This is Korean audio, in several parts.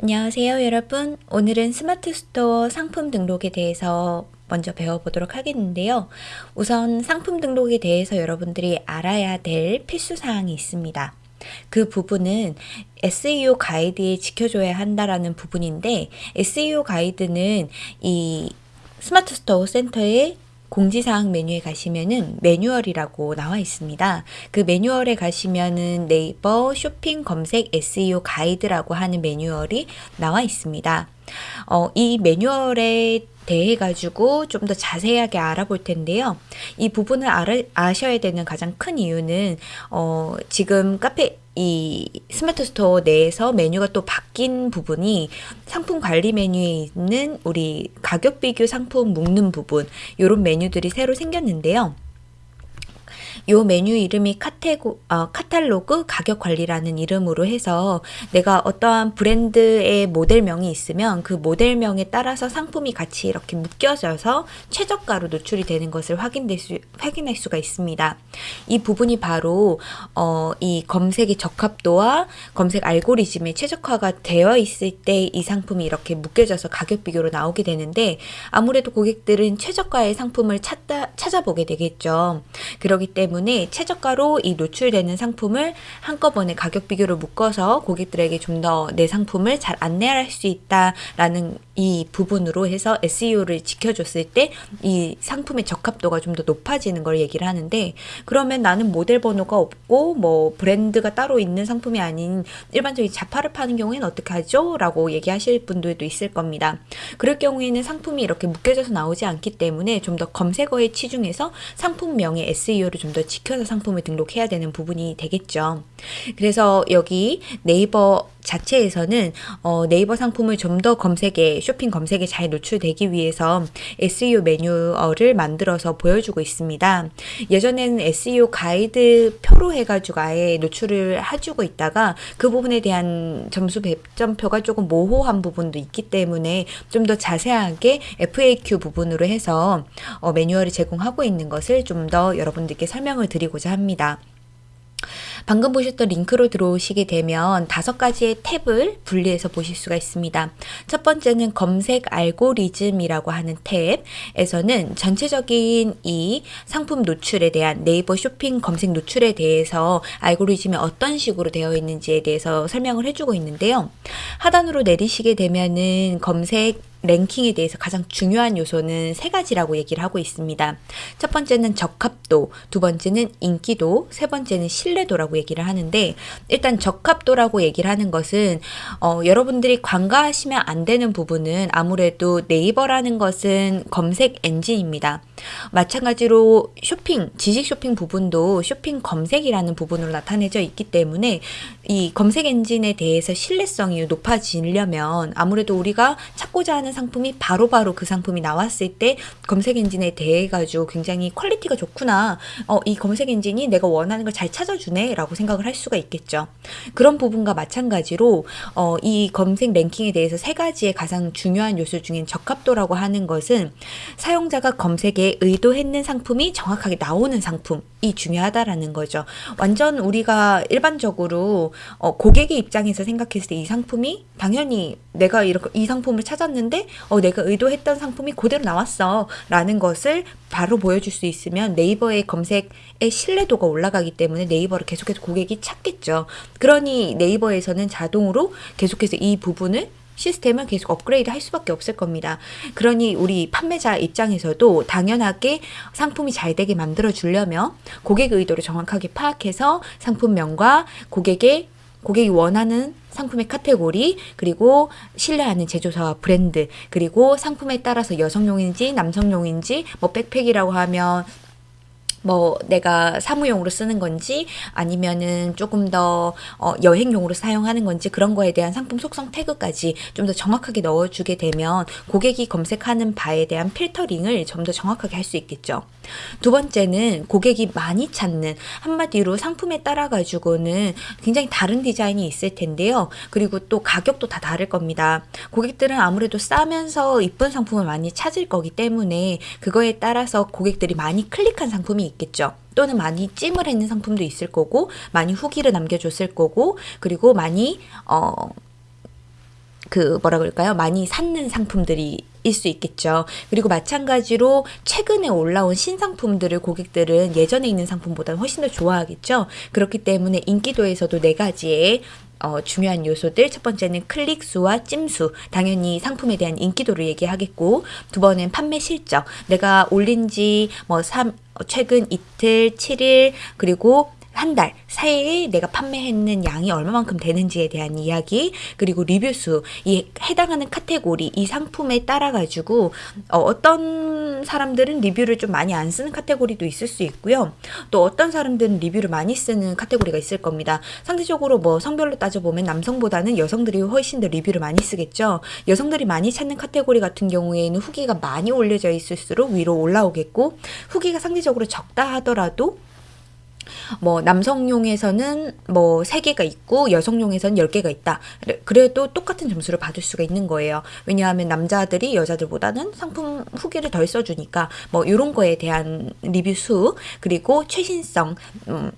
안녕하세요 여러분. 오늘은 스마트 스토어 상품 등록에 대해서 먼저 배워보도록 하겠는데요. 우선 상품 등록에 대해서 여러분들이 알아야 될 필수사항이 있습니다. 그 부분은 SEO 가이드에 지켜줘야 한다라는 부분인데 SEO 가이드는 이 스마트 스토어 센터의 공지사항 메뉴에 가시면은 매뉴얼이라고 나와 있습니다. 그 매뉴얼에 가시면은 네이버 쇼핑 검색 SEO 가이드라고 하는 매뉴얼이 나와 있습니다. 어, 이 매뉴얼에 대해 가지고 좀 더 자세하게 알아볼 텐데요. 이 부분을 알아, 아셔야 되는 가장 큰 이유는 어, 지금 카페 이 스마트 스토어 내에서 메뉴가 또 바뀐 부분이 상품 관리 메뉴에 있는 우리 가격 비교 상품 묶는 부분 이런 메뉴들이 새로 생겼는데요. 요 메뉴 이름이 카테고, 어, 카탈로그 가격 관리라는 이름으로 해서 내가 어떠한 브랜드의 모델명이 있으면 그 모델명에 따라서 상품이 같이 이렇게 묶여져서 최저가로 노출이 되는 것을 확인될 수, 확인할 수가 있습니다. 이 부분이 바로 어, 이 검색의 적합도와 검색 알고리즘의 최적화가 되어 있을 때 이 상품이 이렇게 묶여져서 가격 비교로 나오게 되는데 아무래도 고객들은 최저가의 상품을 찾다, 찾아보게 되겠죠. 그렇기 때문에 때문에 최저가로 이 노출되는 상품을 한꺼번에 가격 비교를 묶어서 고객들에게 좀 더 내 상품을 잘 안내할 수 있다라는 이 부분으로 해서 SEO를 지켜줬을 때 이 상품의 적합도가 좀 더 높아지는 걸 얘기를 하는데 그러면 나는 모델 번호가 없고 뭐 브랜드가 따로 있는 상품이 아닌 일반적인 자파를 파는 경우에는 어떻게 하죠? 라고 얘기하실 분들도 있을 겁니다. 그럴 경우에는 상품이 이렇게 묶여져서 나오지 않기 때문에 좀 더 검색어에 치중해서 상품명의 SEO를 좀 더 지켜서 상품을 등록해야 되는 부분이 되겠죠. 그래서 여기 네이버 자체에서는 어, 네이버 상품을 좀 더 검색에 쇼핑 검색에 잘 노출되기 위해서 SEO 매뉴얼을 만들어서 보여주고 있습니다. 예전에는 SEO 가이드 표로 해가지고 아예 노출을 해주고 있다가 그 부분에 대한 점수 배점표가 조금 모호한 부분도 있기 때문에 좀 더 자세하게 FAQ 부분으로 해서 어, 매뉴얼을 제공하고 있는 것을 좀 더 여러분들께 설명을 드리고자 합니다. 방금 보셨던 링크로 들어오시게 되면 다섯 가지의 탭을 분리해서 보실 수가 있습니다. 첫 번째는 검색 알고리즘이라고 하는 탭에서는 전체적인 이 상품 노출에 대한 네이버 쇼핑 검색 노출에 대해서 알고리즘이 어떤 식으로 되어 있는지에 대해서 설명을 해주고 있는데요. 하단으로 내리시게 되면은 검색 랭킹에 대해서 가장 중요한 요소는 세 가지라고 얘기를 하고 있습니다. 첫 번째는 적합도, 두 번째는 인기도, 세 번째는 신뢰도라고 얘기를 하는데 일단 적합도라고 얘기를 하는 것은 어, 여러분들이 간과하시면 안 되는 부분은 아무래도 네이버라는 것은 검색 엔진입니다. 마찬가지로 쇼핑, 지식 쇼핑 부분도 쇼핑 검색이라는 부분으로 나타내져 있기 때문에 이 검색 엔진에 대해서 신뢰성이 높아지려면 아무래도 우리가 찾고자 하는 상품이 바로바로 바로 그 상품이 나왔을 때 검색 엔진에 대해 가지고 굉장히 퀄리티가 좋구나. 어, 이 검색 엔진이 내가 원하는 걸 잘 찾아주네 라고 생각을 할 수가 있겠죠. 그런 부분과 마찬가지로 어, 이 검색 랭킹에 대해서 세 가지의 가장 중요한 요소 중인 적합도라고 하는 것은 사용자가 검색에 의도했는 상품이 정확하게 나오는 상품이 중요하다라는 거죠. 완전 우리가 일반적으로 어, 고객의 입장에서 생각했을 때 이 상품이 당연히 내가 이렇게 이 상품을 찾았는데 어, 내가 의도했던 상품이 그대로 나왔어 라는 것을 바로 보여줄 수 있으면 네이버의 검색의 신뢰도가 올라가기 때문에 네이버를 계속해서 고객이 찾겠죠. 그러니 네이버에서는 자동으로 계속해서 이 부분을 시스템을 계속 업그레이드 할 수밖에 없을 겁니다. 그러니 우리 판매자 입장에서도 당연하게 상품이 잘 되게 만들어 주려면 고객 의도를 정확하게 파악해서 상품명과 고객의 고객이 원하는 상품의 카테고리 그리고 신뢰하는 제조사와 브랜드 그리고 상품에 따라서 여성용인지 남성용인지 뭐 백팩이라고 하면 뭐 내가 사무용으로 쓰는 건지 아니면은 조금 더 어, 여행용으로 사용하는 건지 그런 거에 대한 상품 속성 태그까지 좀 더 정확하게 넣어주게 되면 고객이 검색하는 바에 대한 필터링을 좀 더 정확하게 할 수 있겠죠. 두 번째는 고객이 많이 찾는 한마디로 상품에 따라 가지고는 굉장히 다른 디자인이 있을 텐데요. 그리고 또 가격도 다 다를 겁니다. 고객들은 아무래도 싸면서 이쁜 상품을 많이 찾을 거기 때문에 그거에 따라서 고객들이 많이 클릭한 상품이 있겠죠. 또는 많이 찜을 했는 상품도 있을 거고 많이 후기를 남겨줬을 거고 그리고 많이 어 그 뭐라 그럴까요? 많이 샀는 상품들이 일수 있겠죠. 그리고 마찬가지로 최근에 올라온 신상품들을 고객들은 예전에 있는 상품보다는 훨씬 더 좋아하겠죠. 그렇기 때문에 인기도에서도 네 가지의 어, 중요한 요소들 첫 번째는 클릭 수와 찜수 당연히 상품에 대한 인기도를 얘기하겠고 두 번은 판매 실적 내가 올린 지뭐 최근 이틀 7일 그리고 한 달 사이에 내가 판매했는 양이 얼마만큼 되는지에 대한 이야기 그리고 리뷰 수 이 해당하는 카테고리 이 상품에 따라 가지고 어떤 사람들은 리뷰를 좀 많이 안 쓰는 카테고리도 있을 수 있고요. 또 어떤 사람들은 리뷰를 많이 쓰는 카테고리가 있을 겁니다. 상대적으로 뭐 성별로 따져보면 남성보다는 여성들이 훨씬 더 리뷰를 많이 쓰겠죠. 여성들이 많이 찾는 카테고리 같은 경우에는 후기가 많이 올려져 있을수록 위로 올라오겠고 후기가 상대적으로 적다 하더라도 뭐 남성용에서는 뭐 3개가 있고 여성용에서는 10개가 있다. 그래도 똑같은 점수를 받을 수가 있는 거예요. 왜냐하면 남자들이 여자들보다는 상품 후기를 덜 써주니까 뭐 이런 거에 대한 리뷰 수 그리고 최신성 음,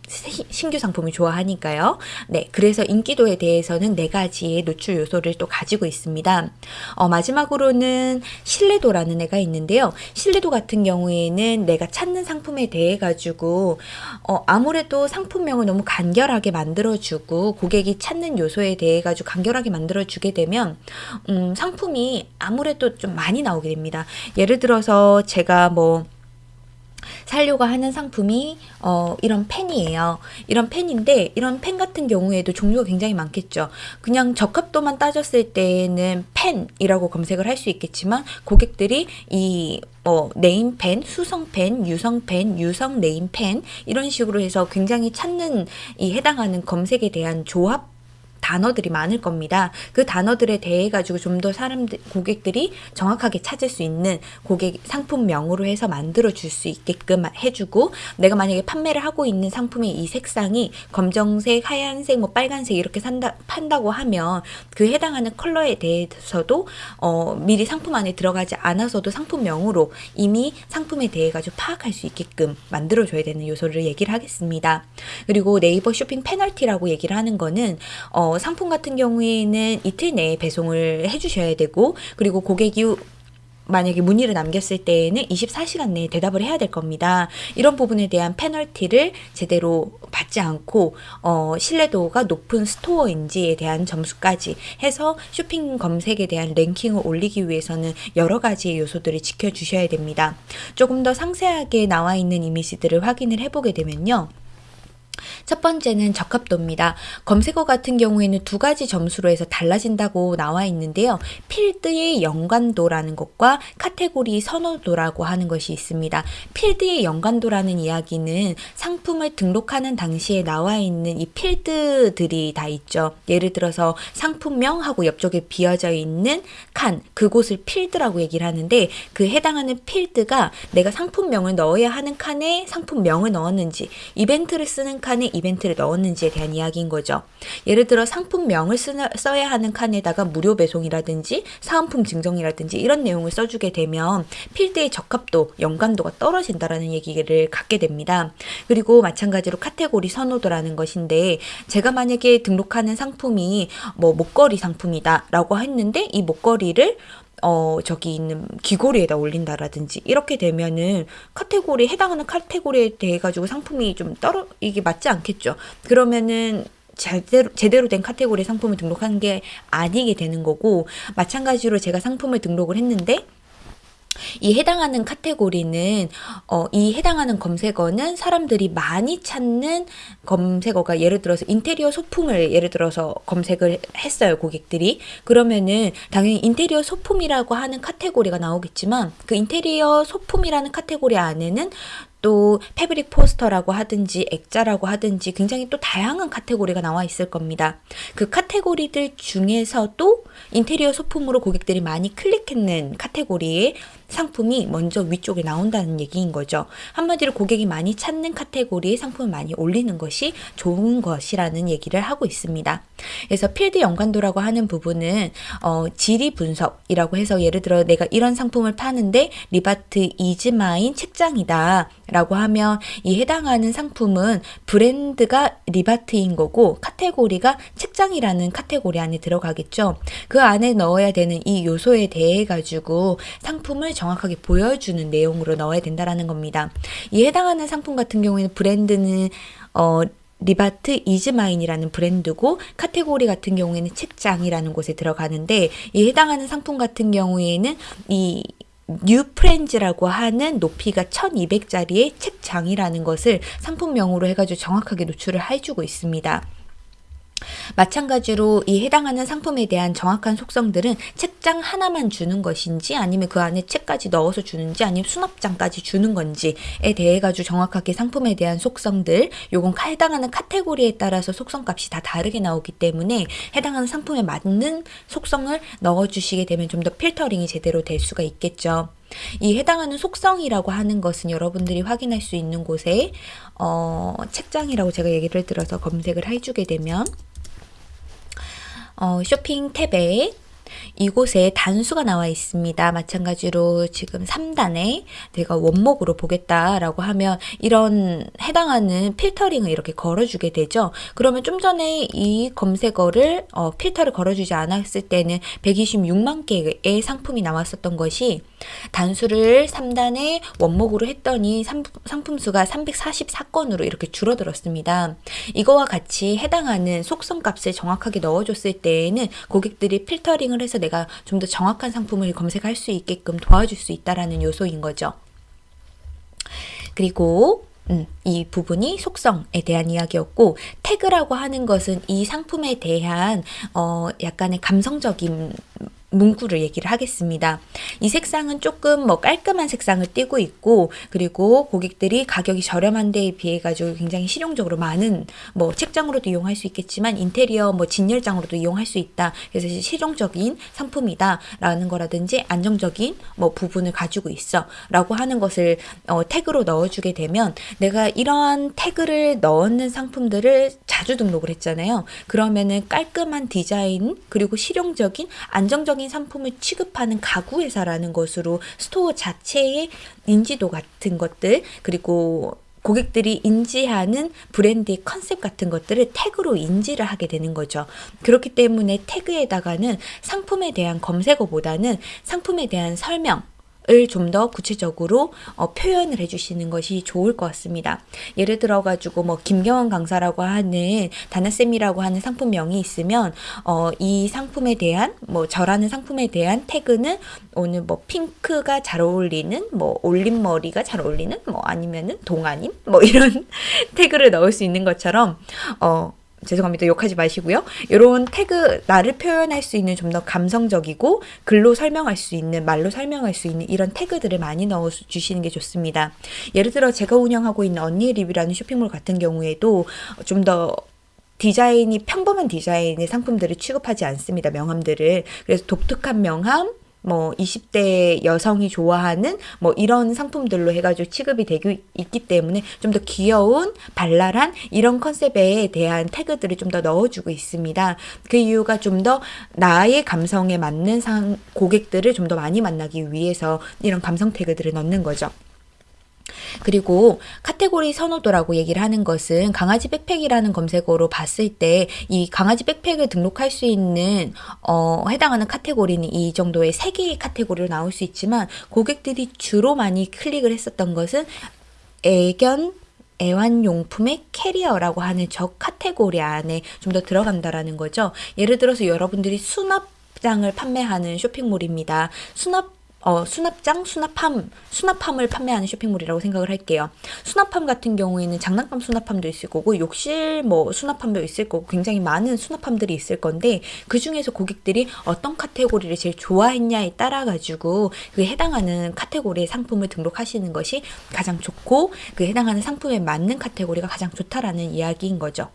신규 상품을 좋아하니까요. 네, 그래서 인기도에 대해서는 네 가지의 노출 요소를 또 가지고 있습니다. 어, 마지막으로는 신뢰도라는 애가 있는데요. 신뢰도 같은 경우에는 내가 찾는 상품에 대해 가지고 어, 아무 래도 상품명을 너무 간결하게 만들어주고 고객이 찾는 요소에 대해 가지고 간결하게 만들어주게 되면 음, 상품이 아무래도 좀 많이 나오게 됩니다. 예를 들어서 제가 뭐 살려고 하는 상품이 어, 이런 펜이에요. 이런 펜인데 이런 펜 같은 경우에도 종류가 굉장히 많겠죠. 그냥 적합도만 따졌을 때는 펜이라고 검색을 할 수 있겠지만 고객들이 이뭐 네임펜, 수성펜, 유성펜, 유성 네임펜 이런 식으로 해서 굉장히 찾는 이 해당하는 검색에 대한 조합 단어들이 많을 겁니다. 그 단어들에 대해 가지고 좀 더 사람들 고객들이 정확하게 찾을 수 있는 고객 상품명으로 해서 만들어 줄 수 있게끔 해주고 내가 만약에 판매를 하고 있는 상품의 이 색상이 검정색, 하얀색, 뭐 빨간색 이렇게 산다 판다고 하면 그 해당하는 컬러에 대해서도 어, 미리 상품 안에 들어가지 않아서도 상품명으로 이미 상품에 대해 가지고 파악할 수 있게끔 만들어 줘야 되는 요소를 얘기를 하겠습니다. 그리고 네이버 쇼핑 페널티라고 얘기를 하는 거는 어, 상품 같은 경우에는 이틀 내에 배송을 해주셔야 되고 그리고 고객이 만약에 문의를 남겼을 때에는 24시간 내에 대답을 해야 될 겁니다. 이런 부분에 대한 페널티를 제대로 받지 않고 어, 신뢰도가 높은 스토어인지에 대한 점수까지 해서 쇼핑 검색에 대한 랭킹을 올리기 위해서는 여러 가지의 요소들을 지켜주셔야 됩니다. 조금 더 상세하게 나와 있는 이미지들을 확인을 해보게 되면요. 첫 번째는 적합도입니다. 검색어 같은 경우에는 두 가지 점수로 해서 달라진다고 나와 있는데요. 필드의 연관도라는 것과 카테고리 선호도라고 하는 것이 있습니다. 필드의 연관도라는 이야기는 상품을 등록하는 당시에 나와 있는 이 필드들이 다 있죠. 예를 들어서 상품명하고 옆쪽에 비어져 있는 칸, 그곳을 필드라고 얘기를 하는데 그 해당하는 필드가 내가 상품명을 넣어야 하는 칸에 상품명을 넣었는지 이벤트를 쓰는 칸에 이벤트를 넣었는지에 대한 이야기인 거죠. 예를 들어 상품명을 쓰나, 써야 하는 칸에다가 무료 배송이라든지 사은품 증정이라든지 이런 내용을 써주게 되면 필드의 적합도, 연관도가 떨어진다라는 얘기를 갖게 됩니다. 그리고 마찬가지로 카테고리 선호도라는 것인데 제가 만약에 등록하는 상품이 뭐 목걸이 상품이다 라고 했는데 이 목걸이를 어, 저기 있는 귀걸이에다 올린다라든지 이렇게 되면은 카테고리 해당하는 카테고리에 대해 가지고 상품이 좀 떨어 이게 맞지 않겠죠. 그러면은 제대로, 제대로 된 카테고리 상품을 등록한 게 아니게 되는 거고 마찬가지로 제가 상품을 등록을 했는데 이 해당하는 카테고리는 어, 이 해당하는 검색어는 사람들이 많이 찾는 검색어가 예를 들어서 인테리어 소품을 예를 들어서 검색을 했어요 고객들이 그러면은 당연히 인테리어 소품이라고 하는 카테고리가 나오겠지만 그 인테리어 소품이라는 카테고리 안에는 또 패브릭 포스터라고 하든지 액자라고 하든지 굉장히 또 다양한 카테고리가 나와 있을 겁니다. 그 카테고리들 중에서도 인테리어 소품으로 고객들이 많이 클릭했는 카테고리에 상품이 먼저 위쪽에 나온다는 얘기인 거죠. 한마디로 고객이 많이 찾는 카테고리에 상품을 많이 올리는 것이 좋은 것이라는 얘기를 하고 있습니다. 그래서 필드 연관도라고 하는 부분은 어, 질의 분석이라고 해서 예를 들어 내가 이런 상품을 파는데 리바트 이즈마인 책장이다 라고 하면 이 해당하는 상품은 브랜드가 리바트인 거고 카테고리가 책장이라는 카테고리 안에 들어가겠죠. 그 안에 넣어야 되는 이 요소에 대해 가지고 상품을 정확하게 보여주는 내용으로 넣어야 된다라는 겁니다. 이 해당하는 상품 같은 경우에는 브랜드는 어 리바트 이즈마인이라는 브랜드고 카테고리 같은 경우에는 책장이라는 곳에 들어가는데 이 해당하는 상품 같은 경우에는 이 뉴프렌즈라고 하는 높이가 1200짜리의 책장이라는 것을 상품명으로 해가지고 정확하게 노출을 해주고 있습니다. 마찬가지로 이 해당하는 상품에 대한 정확한 속성들은 책장 하나만 주는 것인지 아니면 그 안에 책까지 넣어서 주는지 아니면 수납장까지 주는 건지에 대해 가지고 정확하게 상품에 대한 속성들 요건 해당하는 카테고리에 따라서 속성값이 다 다르게 나오기 때문에 해당하는 상품에 맞는 속성을 넣어 주시게 되면 좀 더 필터링이 제대로 될 수가 있겠죠. 이 해당하는 속성이라고 하는 것은 여러분들이 확인할 수 있는 곳에 어, 책장이라고 제가 얘기를 들어서 검색을 해주게 되면 어, 쇼핑 탭에 이곳에 단수가 나와 있습니다. 마찬가지로 지금 3단에 내가 원목으로 보겠다라고 하면 이런 해당하는 필터링을 이렇게 걸어주게 되죠. 그러면 좀 전에 이 검색어를 어, 필터를 걸어주지 않았을 때는 126만 개의 상품이 나왔었던 것이 단수를 3단에 원목으로 했더니 상품 수가 344건으로 이렇게 줄어들었습니다. 이거와 같이 해당하는 속성 값을 정확하게 넣어줬을 때에는 고객들이 필터링을 해서 내가 좀 더 정확한 상품을 검색할 수 있게끔 도와줄 수 있다라는 요소인 거죠. 그리고 음, 이 부분이 속성에 대한 이야기였고 태그라고 하는 것은 이 상품에 대한 어, 약간의 감성적인 문구를 얘기를 하겠습니다. 이 색상은 조금 뭐 깔끔한 색상을 띠고 있고 그리고 고객들이 가격이 저렴한 데에 비해 가지고 굉장히 실용적으로 많은 뭐 책장으로도 이용할 수 있겠지만 인테리어 뭐 진열장으로도 이용할 수 있다. 그래서 실용적인 상품이다 라는 거라든지 안정적인 뭐 부분을 가지고 있어 라고 하는 것을 어, 태그로 넣어주게 되면 내가 이러한 태그를 넣는 상품들을 자주 등록을 했잖아요. 그러면은 깔끔한 디자인 그리고 실용적인 안정적인 안정적인 상품을 취급하는 가구 회사라는 것으로 스토어 자체의 인지도 같은 것들 그리고 고객들이 인지하는 브랜드의 컨셉 같은 것들을 태그로 인지를 하게 되는 거죠. 그렇기 때문에 태그에다가는 상품에 대한 검색어보다는 상품에 대한 설명, 을 좀 더 구체적으로 어, 표현을 해주시는 것이 좋을 것 같습니다. 예를 들어 가지고 뭐 김경원 강사라고 하는 다나쌤이라고 하는 상품명이 있으면 어, 이 상품에 대한 뭐 저라는 상품에 대한 태그는 오늘 뭐 핑크가 잘 어울리는 뭐 올림머리가 잘 어울리는 뭐 아니면은 동아님 뭐 이런 태그를 넣을 수 있는 것처럼 어 죄송합니다. 욕하지 마시고요. 이런 태그 나를 표현할 수 있는 좀 더 감성적이고 글로 설명할 수 있는 말로 설명할 수 있는 이런 태그들을 많이 넣어 주시는 게 좋습니다. 예를 들어 제가 운영하고 있는 언니의 리뷰라는 쇼핑몰 같은 경우에도 좀더 디자인이 평범한 디자인의 상품들을 취급하지 않습니다. 명함들을. 그래서 독특한 명함, 뭐 20대 여성이 좋아하는 뭐 이런 상품들로 해가지고 취급이 되고 있기 때문에 좀 더 귀여운 발랄한 이런 컨셉에 대한 태그들을 좀 더 넣어주고 있습니다. 그 이유가 좀 더 나의 감성에 맞는 상 고객들을 좀 더 많이 만나기 위해서 이런 감성 태그들을 넣는 거죠. 그리고 카테고리 선호도라고 얘기를 하는 것은 강아지 백팩이라는 검색어로 봤을 때 이 강아지 백팩을 등록할 수 있는 어, 해당하는 카테고리는 이 정도의 세 개의 카테고리로 나올 수 있지만 고객들이 주로 많이 클릭을 했었던 것은 애견 애완용품의 캐리어라고 하는 저 카테고리 안에 좀 더 들어간다라는 거죠. 예를 들어서 여러분들이 수납 장을 판매하는 쇼핑몰입니다. 수납 어, 수납장, 수납함, 수납함을 판매하는 쇼핑몰이라고 생각을 할게요. 수납함 같은 경우에는 장난감 수납함도 있을 거고, 욕실 뭐 수납함도 있을 거고, 굉장히 많은 수납함들이 있을 건데, 그 중에서 고객들이 어떤 카테고리를 제일 좋아했냐에 따라 가지고, 그 해당하는 카테고리의 상품을 등록하시는 것이 가장 좋고, 그 해당하는 상품에 맞는 카테고리가 가장 좋다라는 이야기인 거죠.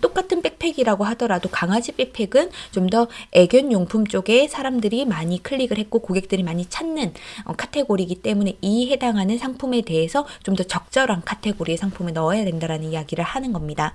똑같은 백팩이라고 하더라도 강아지 백팩은 좀 더 애견 용품 쪽에 사람들이 많이 클릭을 했고 고객들이 많이 찾는 어, 카테고리이기 때문에 이 해당하는 상품에 대해서 좀 더 적절한 카테고리의 상품을 넣어야 된다라는 이야기를 하는 겁니다.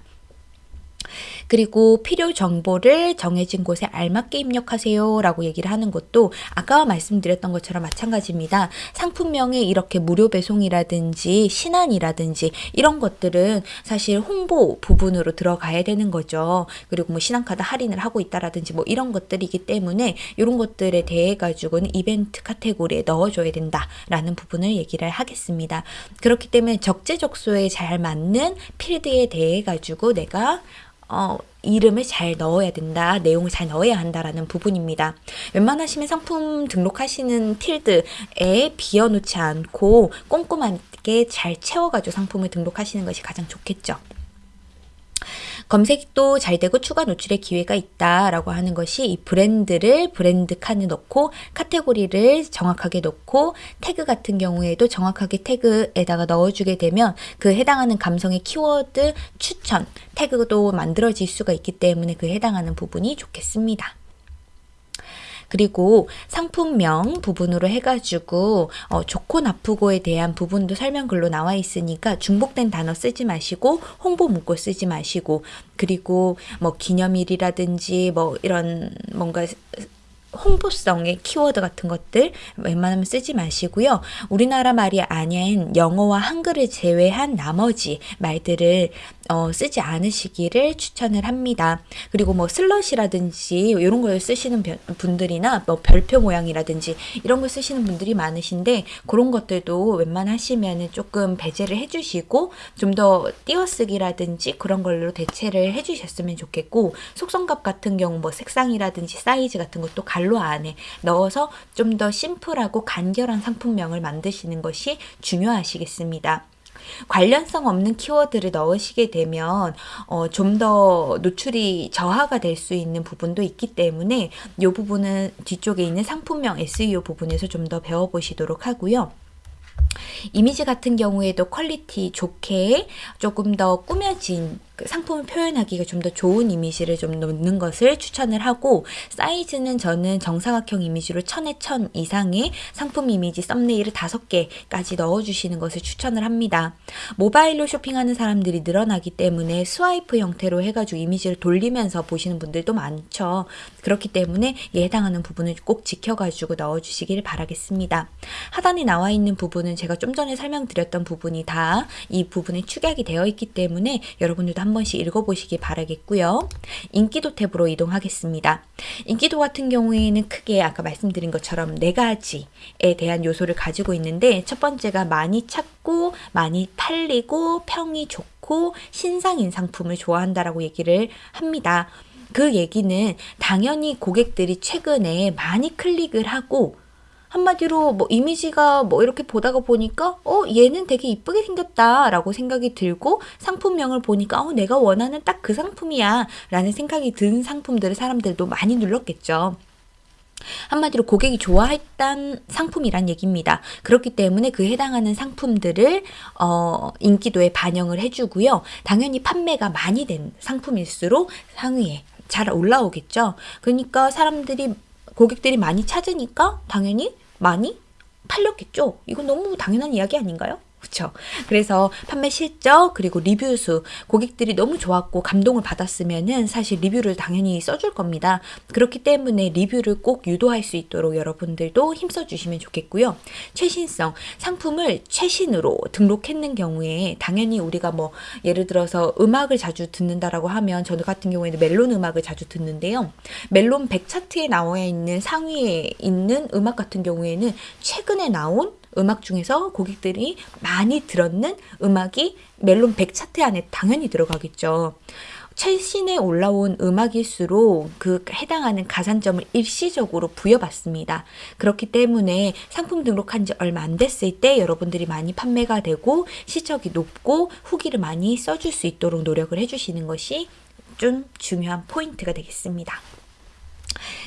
그리고 필요 정보를 정해진 곳에 알맞게 입력하세요 라고 얘기를 하는 것도 아까 말씀드렸던 것처럼 마찬가지입니다. 상품명에 이렇게 무료 배송이라든지 신안이라든지 이런 것들은 사실 홍보 부분으로 들어가야 되는 거죠. 그리고 뭐 신한카드 할인을 하고 있다라든지 뭐 이런 것들이기 때문에 이런 것들에 대해 가지고는 이벤트 카테고리에 넣어줘야 된다라는 부분을 얘기를 하겠습니다. 그렇기 때문에 적재적소에 잘 맞는 필드에 대해 가지고 내가 어, 이름을 잘 넣어야 된다, 내용을 잘 넣어야 한다라는 부분입니다. 웬만하시면 상품 등록하시는 필드에 비워놓지 않고 꼼꼼하게 잘 채워가지고 상품을 등록하시는 것이 가장 좋겠죠. 검색도 잘 되고 추가 노출의 기회가 있다라고 하는 것이 이 브랜드를 브랜드 칸에 넣고 카테고리를 정확하게 넣고 태그 같은 경우에도 정확하게 태그에다가 넣어주게 되면 그 해당하는 감성의 키워드 추천 태그도 만들어질 수가 있기 때문에 그 해당하는 부분이 좋겠습니다. 그리고 상품명 부분으로 해가지고 어, 좋고 나쁘고에 대한 부분도 설명글로 나와 있으니까 중복된 단어 쓰지 마시고 홍보 문구 쓰지 마시고 그리고 뭐 기념일이라든지 뭐 이런 뭔가 홍보성의 키워드 같은 것들 웬만하면 쓰지 마시고요. 우리나라 말이 아닌 영어와 한글을 제외한 나머지 말들을 어, 쓰지 않으시기를 추천을 합니다. 그리고 뭐 슬럿이라든지 이런 걸 쓰시는 분들이나 뭐 별표 모양이라든지 이런 걸 쓰시는 분들이 많으신데 그런 것들도 웬만하시면 조금 배제를 해주시고 좀 더 띄어쓰기라든지 그런 걸로 대체를 해주셨으면 좋겠고 속성값 같은 경우 뭐 색상이라든지 사이즈 같은 것도 갈로 안에 넣어서 좀 더 심플하고 간결한 상품명을 만드시는 것이 중요하시겠습니다. 관련성 없는 키워드를 넣으시게 되면 어, 좀 더 노출이 저하가 될 수 있는 부분도 있기 때문에 이 부분은 뒤쪽에 있는 상품명 SEO 부분에서 좀 더 배워보시도록 하고요. 이미지 같은 경우에도 quality 좋게 조금 더 꾸며진 그 상품을 표현하기가 좀 더 좋은 이미지를 좀 넣는 것을 추천을 하고 사이즈는 저는 정사각형 이미지로 천에 천 이상의 상품 이미지 thumbnail을 다섯 개까지 넣어주시는 것을 추천을 합니다. 모바일로 쇼핑하는 사람들이 늘어나기 때문에 스와이프 형태로 해가지고 이미지를 돌리면서 보시는 분들도 많죠. 그렇기 때문에 이 해당하는 부분을 꼭 지켜가지고 넣어주시길 바라겠습니다. 하단에 나와 있는 부분은 제가 좀 전에 설명드렸던 부분이 다 이 부분에 축약이 되어 있기 때문에 여러분들도 한 번씩 읽어보시기 바라겠고요. 인기도 탭으로 이동하겠습니다. 인기도 같은 경우에는 크게 아까 말씀드린 것처럼 네 가지에 대한 요소를 가지고 있는데 첫 번째가 많이 찾고 많이 팔리고 평이 좋고 신상인 상품을 좋아한다라고 얘기를 합니다. 그 얘기는 당연히 고객들이 최근에 많이 클릭을 하고 한마디로 뭐 이미지가 뭐 이렇게 보다가 보니까 어 얘는 되게 이쁘게 생겼다 라고 생각이 들고 상품명을 보니까 어 내가 원하는 딱 그 상품이야 라는 생각이 든 상품들을 사람들도 많이 눌렀겠죠. 한마디로 고객이 좋아했던 상품이란 얘기입니다. 그렇기 때문에 그 해당하는 상품들을 어, 인기도에 반영을 해주고요. 당연히 판매가 많이 된 상품일수록 상위에 잘 올라오겠죠. 그러니까 사람들이 고객들이 많이 찾으니까 당연히 많이 팔렸겠죠. 이건 너무 당연한 이야기 아닌가요? 그렇죠. 그래서 판매 실적 그리고 리뷰 수 고객들이 너무 좋았고 감동을 받았으면은 사실 리뷰를 당연히 써줄 겁니다. 그렇기 때문에 리뷰를 꼭 유도할 수 있도록 여러분들도 힘써 주시면 좋겠고요. 최신성 상품을 최신으로 등록했는 경우에 당연히 우리가 뭐 예를 들어서 음악을 자주 듣는다라고 하면 저는 같은 경우에는 멜론 음악을 자주 듣는데요. 멜론 100 차트에 나와 있는 상위에 있는 음악 같은 경우에는 최근에 나온 음악 중에서 고객들이 많이 들었는 음악이 멜론 100 차트 안에 당연히 들어가겠죠. 최신에 올라온 음악일수록 그 해당하는 가산점을 일시적으로 부여받습니다. 그렇기 때문에 상품 등록한 지 얼마 안 됐을 때 여러분들이 많이 판매가 되고 시적이 높고 후기를 많이 써줄 수 있도록 노력을 해주시는 것이 좀 중요한 포인트가 되겠습니다.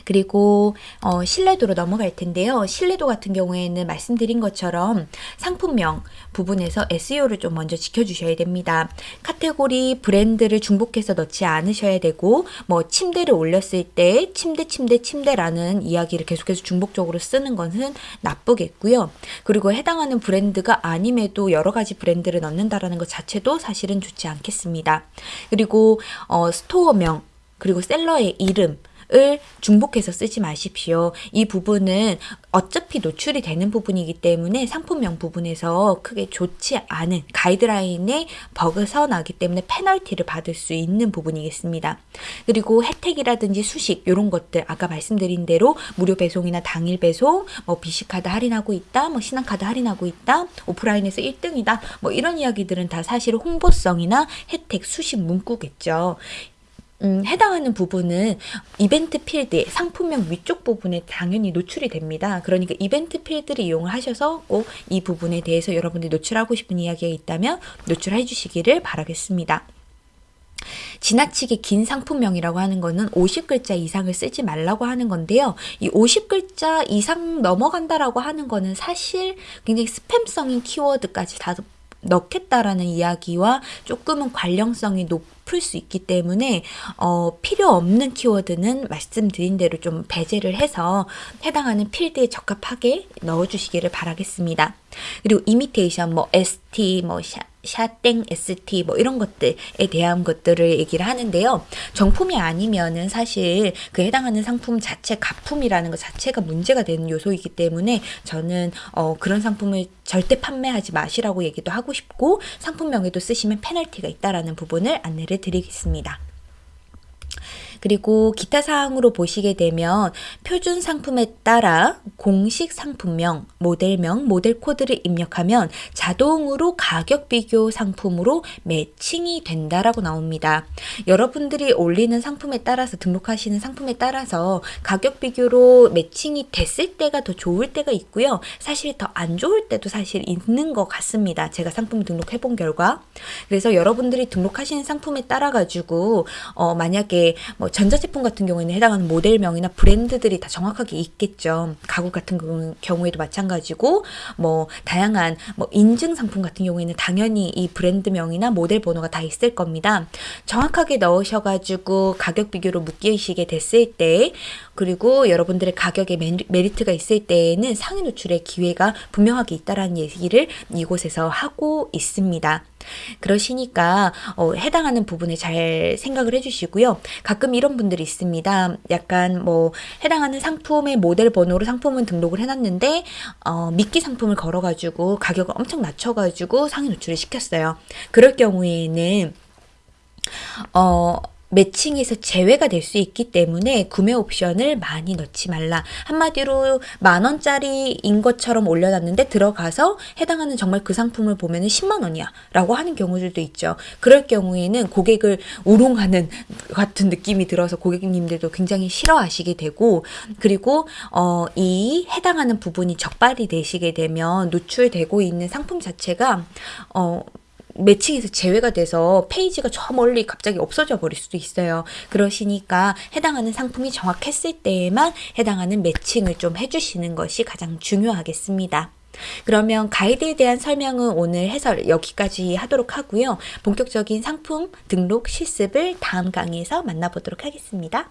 그리고 어, 신뢰도로 넘어갈 텐데요. 신뢰도 같은 경우에는 말씀드린 것처럼 상품명 부분에서 SEO를 좀 먼저 지켜주셔야 됩니다. 카테고리 브랜드를 중복해서 넣지 않으셔야 되고 뭐 침대를 올렸을 때 침대 침대 침대라는 이야기를 계속해서 중복적으로 쓰는 것은 나쁘겠고요. 그리고 해당하는 브랜드가 아님에도 여러 가지 브랜드를 넣는다라는 것 자체도 사실은 좋지 않겠습니다. 그리고 어, store명 그리고 seller의 이름 을 중복해서 쓰지 마십시오. 이 부분은 어차피 노출이 되는 부분이기 때문에 상품명 부분에서 크게 좋지 않은 가이드라인에 벗어나기 때문에 페널티를 받을 수 있는 부분이겠습니다. 그리고 혜택이라든지 수식 이런 것들 아까 말씀드린 대로 무료 배송이나 당일 배송, 뭐 비시카드 할인하고 있다, 뭐 신한카드 할인하고 있다, 오프라인에서 1등이다, 뭐 이런 이야기들은 다 사실 홍보성이나 혜택 수식 문구겠죠. 음, 해당하는 부분은 이벤트 필드, 상품명 위쪽 부분에 당연히 노출이 됩니다. 그러니까 이벤트 필드를 이용을 하셔서 꼭 이 부분에 대해서 여러분들이 노출하고 싶은 이야기가 있다면 노출해 주시기를 바라겠습니다. 지나치게 긴 상품명이라고 하는 거는 50글자 이상을 쓰지 말라고 하는 건데요. 이 50글자 이상 넘어간다라고 하는 거는 사실 굉장히 스팸성인 키워드까지 다 넣겠다라는 이야기와 조금은 관련성이 높을 수 있기 때문에 어, 필요 없는 키워드는 말씀드린 대로 좀 배제를 해서 해당하는 필드에 적합하게 넣어주시기를 바라겠습니다. 그리고 이미테이션, 뭐 ST, 뭐 샤, 샤땡 ST 뭐 이런 것들에 대한 것들을 얘기를 하는데요. 정품이 아니면은 사실 그 해당하는 상품 자체 가품이라는 것 자체가 문제가 되는 요소이기 때문에 저는 어 그런 상품을 절대 판매하지 마시라고 얘기도 하고 싶고 상품명에도 쓰시면 페널티가 있다라는 부분을 안내를 드리겠습니다. 그리고 기타 사항으로 보시게 되면 표준 상품에 따라 공식 상품명, 모델명, 모델 코드를 입력하면 자동으로 가격 비교 상품으로 매칭이 된다라고 나옵니다. 여러분들이 올리는 상품에 따라서 등록하시는 상품에 따라서 가격 비교로 매칭이 됐을 때가 더 좋을 때가 있고요. 사실 더 안 좋을 때도 사실 있는 것 같습니다. 제가 상품 등록해 본 결과. 그래서 여러분들이 등록하시는 상품에 따라 가지고 어 만약에 뭐 전자제품 같은 경우에는 해당하는 모델명이나 브랜드들이 다 정확하게 있겠죠. 가구 같은 경우 에도 마찬가지고 뭐 다양한 뭐 인증 상품 같은 경우에는 당연히 이 브랜드명이나 모델 번호가 다 있을 겁니다. 정확하게 넣으셔가지고 가격 비교로 묶이시게 됐을 때 그리고 여러분들의 가격에 메리트가 있을 때에는 상위 노출의 기회가 분명하게 있다라는 얘기를 이곳에서 하고 있습니다. 그러시니까 어, 해당하는 부분에 잘 생각을 해주시고요. 가끔 이런 분들이 있습니다. 약간 뭐 해당하는 상품의 모델 번호로 상품은 등록을 해놨는데 어, 미끼 상품을 걸어가지고 가격을 엄청 낮춰가지고 상위 노출을 시켰어요. 그럴 경우에는 어 매칭에서 제외가 될 수 있기 때문에 구매 옵션을 많이 넣지 말라. 한마디로 만 원짜리인 것처럼 올려놨는데 들어가서 해당하는 정말 그 상품을 보면 10만 원이야 라고 하는 경우들도 있죠. 그럴 경우에는 고객을 우롱하는 같은 느낌이 들어서 고객님들도 굉장히 싫어하시게 되고 그리고 어, 이 해당하는 부분이 적발이 되시게 되면 노출되고 있는 상품 자체가 어, 매칭에서 제외가 돼서 페이지가 저 멀리 갑자기 없어져 버릴 수도 있어요. 그러시니까 해당하는 상품이 정확했을 때에만 해당하는 매칭을 좀 해주시는 것이 가장 중요하겠습니다. 그러면 가이드에 대한 설명은 오늘 해설 여기까지 하도록 하고요. 본격적인 상품 등록 실습을 다음 강의에서 만나보도록 하겠습니다.